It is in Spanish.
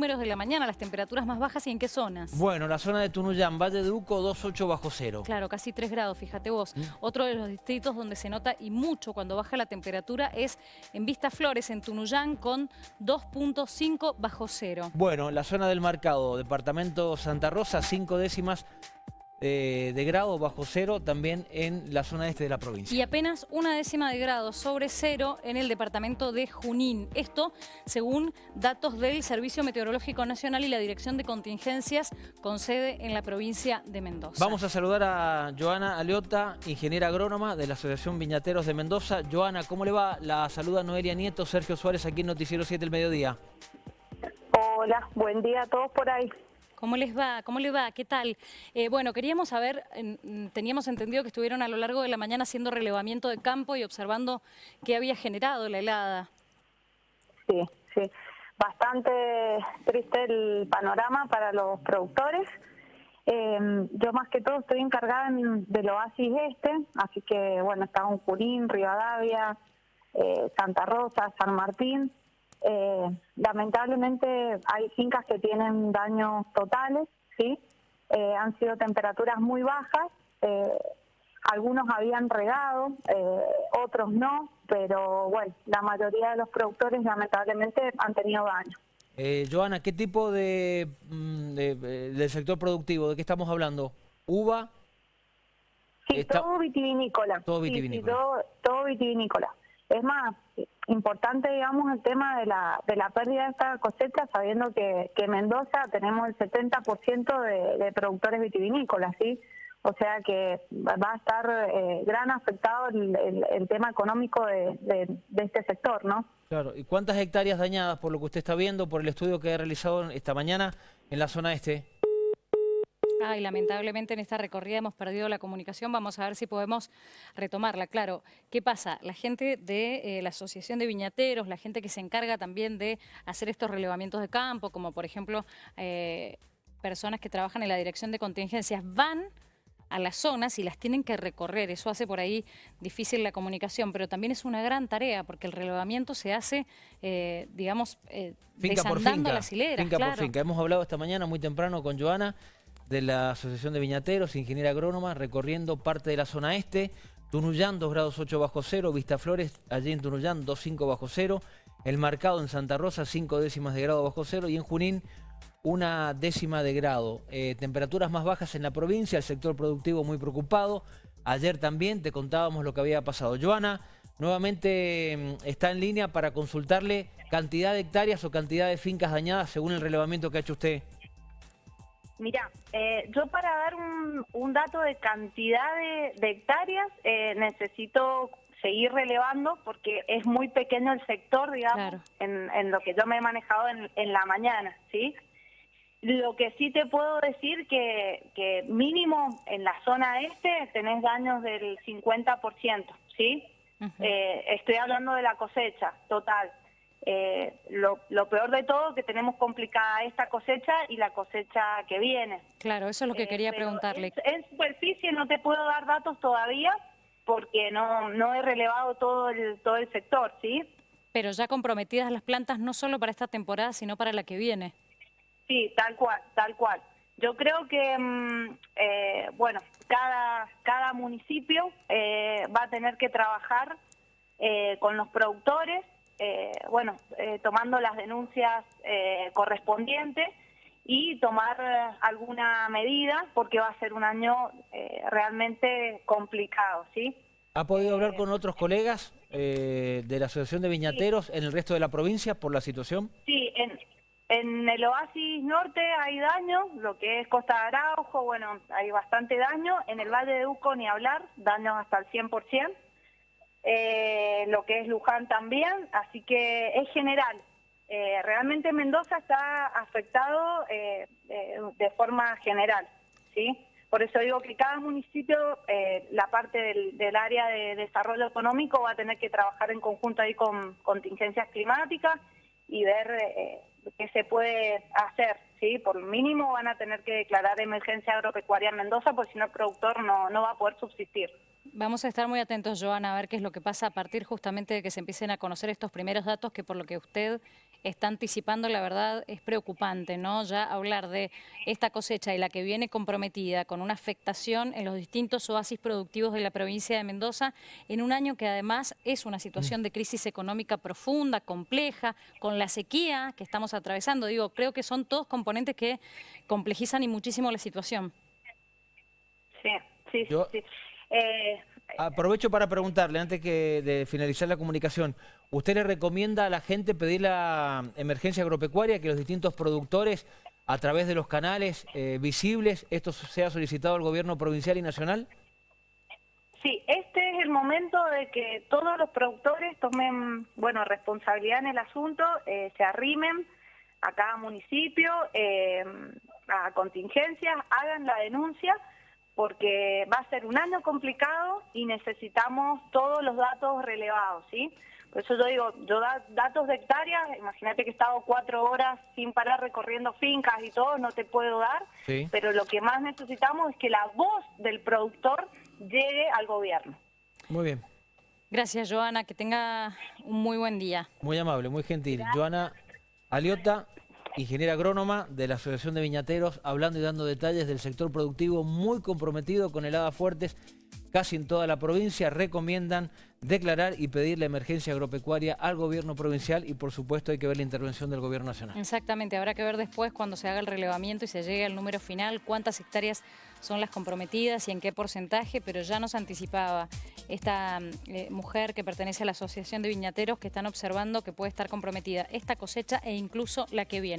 números de la mañana, las temperaturas más bajas y en qué zonas. Bueno, la zona de Tunuyán, Valle de Uco, 2,8 bajo cero. Claro, casi 3 grados, fíjate vos. Mm. Otro de los distritos donde se nota y mucho cuando baja la temperatura es en Vista Flores, en Tunuyán, con 2.5 bajo cero. Bueno, la zona del Marcado, departamento Santa Rosa, 5 décimas eh, de grado bajo cero, también en la zona este de la provincia. Y apenas una décima de grado sobre cero en el departamento de Junín. Esto según datos del Servicio Meteorológico Nacional y la Dirección de Contingencias con sede en la provincia de Mendoza. Vamos a saludar a Joana Aleota, ingeniera agrónoma de la Asociación Viñateros de Mendoza. Joana, ¿cómo le va? La saluda Noelia Nieto, Sergio Suárez, aquí en Noticiero 7 el mediodía. Hola, buen día a todos por ahí. ¿Cómo les va? ¿Cómo le va? ¿Qué tal? Eh, bueno, queríamos saber, en- teníamos entendido que estuvieron a lo largo de la mañana haciendo relevamiento de campo y observando qué había generado la helada. Sí, sí. Bastante triste el panorama para los productores. Eh, yo más que todo estoy encargada en- del oasis este, así que bueno, está en Junín, Rivadavia, eh, Santa Rosa, San Martín. Eh, lamentablemente hay fincas que tienen daños totales, ¿sí? Eh, han sido temperaturas muy bajas, eh, algunos habían regado, otros no, pero bueno, la mayoría de los productores lamentablemente han tenido daño. Joana, ¿qué tipo de, mm, de- del sector productivo? ¿De qué estamos hablando? ¿Uva? Sí, Está- todo vitivinícola. Todo Sí, sí, vitivinícola. todo, todo vitivinícola. Es más, importante, digamos, el tema de la, de la pérdida de esta cosecha, sabiendo que, que en Mendoza tenemos el 70% de, de productores vitivinícolas, ¿sí? O sea que va a estar eh, gran afectado el, el- el tema económico de, de- de este sector, ¿no? Claro. ¿Y cuántas hectáreas dañadas por lo que usted está viendo, por el estudio que ha realizado esta mañana en la zona este? Ay, lamentablemente en esta recorrida hemos perdido la comunicación. Vamos a ver si podemos retomarla. Claro, ¿qué pasa? La gente de eh, la Asociación de Viñateros, la gente que se encarga también de hacer estos relevamientos de campo, como por ejemplo eh, personas que trabajan en la dirección de contingencias, van a las zonas y las tienen que recorrer. Eso hace por ahí difícil la comunicación, pero también es una gran tarea porque el relevamiento se hace, eh, digamos, eh, Finca por desandando finca. las hileras. finca claro. por finca. Hemos hablado esta mañana muy temprano con Joana de la Asociación de Viñateros, ingeniera agrónoma, recorriendo parte de la zona este. Tunuyán, 2 grados 8 bajo cero. Vistaflores, allí en Tunuyán, 2,5 bajo cero. El Marcado en Santa Rosa, 5 décimas de grado bajo cero. Y en Junín, una décima de grado. Eh, temperaturas más bajas en la provincia, el sector productivo muy preocupado. Ayer también te contábamos lo que había pasado. Joana, nuevamente mm, está en línea para consultarle cantidad de hectáreas o cantidad de fincas dañadas según el relevamiento que ha hecho usted. Mira, eh, yo para dar un, un dato de cantidad de, de hectáreas eh, necesito seguir relevando porque es muy pequeño el sector, digamos, Claro. en, en lo que yo me he manejado en, en la mañana, ¿sí? Lo que sí te puedo decir que, que mínimo en la zona este tenés daños del 50%, ¿sí? Eh, estoy hablando de la cosecha total. Eh, lo, lo peor de todo que tenemos complicada esta cosecha y la cosecha que viene. Claro, eso es lo que Eh, quería preguntarle. En, en superficie no te puedo dar datos todavía porque no, no he relevado todo el, todo el sector, ¿sí? Pero ya comprometidas las plantas no solo para esta temporada, sino para la que viene. Sí, tal cual, tal cual. Yo creo que, mm, eh, bueno, cada, cada municipio eh, va a tener que trabajar eh, con los productores, eh, bueno, eh, tomando las denuncias eh, correspondientes y tomar eh, alguna medida porque va a ser un año realmente complicado, ¿sí? ¿Ha podido hablar con otros colegas de la Asociación de Viñateros en el resto de la provincia por la situación? Sí, en, en el oasis norte hay daño, lo que es Costa de Araujo, bueno, hay bastante daño. En el Valle de Uco ni hablar, daños hasta el 100%. Eh, lo que es Luján también, así que es general. Eh, realmente Mendoza está afectado eh, de forma general, ¿sí? Por eso digo que cada municipio, la parte del, área de desarrollo económico va a tener que trabajar en conjunto ahí con contingencias climáticas y ver qué se puede hacer, ¿sí? Por mínimo van a tener que declarar emergencia agropecuaria en Mendoza, porque si no el productor no va a poder subsistir. Vamos a estar muy atentos, Joana, a ver qué es lo que pasa a partir justamente de que se empiecen a conocer estos primeros datos que por lo que usted está anticipando, la verdad, es preocupante, ¿no? Ya hablar de esta cosecha y la que viene comprometida con una afectación en los distintos oasis productivos de la provincia de Mendoza, en un año que además es una situación de crisis económica profunda, compleja, con la sequía que estamos atravesando. Digo, creo que son todos componentes que complejizan y muchísimo la situación. Sí, sí, sí. Eh, Aprovecho para preguntarle, antes que de finalizar la comunicación, ¿usted le recomienda a la gente pedir la emergencia agropecuaria, que los distintos productores, a través de los canales eh, visibles, esto sea solicitado al gobierno provincial y nacional? Sí, este es el momento de que todos los productores tomen, bueno, responsabilidad en el asunto, eh, se arrimen a cada municipio, eh, a contingencias, hagan la denuncia, porque va a ser un año complicado y necesitamos todos los datos relevados, ¿sí? Por eso yo digo, yo da, datos de hectáreas, imagínate que he estado cuatro horas sin parar recorriendo fincas y todo, no te puedo dar, Sí. pero lo que más necesitamos es que la voz del productor llegue al gobierno. Muy bien, Gracias, Joana, que tenga un muy buen día. muy amable, muy gentil. Joana Aliota, ingeniera agrónoma de la Asociación de Viñateros, hablando y dando detalles del sector productivo muy comprometido con heladas fuertes casi en toda la provincia. Recomiendan declarar y pedir la emergencia agropecuaria al gobierno provincial y por supuesto hay que ver la intervención del gobierno nacional. Exactamente, habrá que ver después cuando se haga el relevamiento y se llegue al número final cuántas hectáreas son las comprometidas y en qué porcentaje, pero ya nos anticipaba esta eh, mujer que pertenece a la Asociación de Viñateros que están observando que puede estar comprometida esta cosecha e incluso la que viene.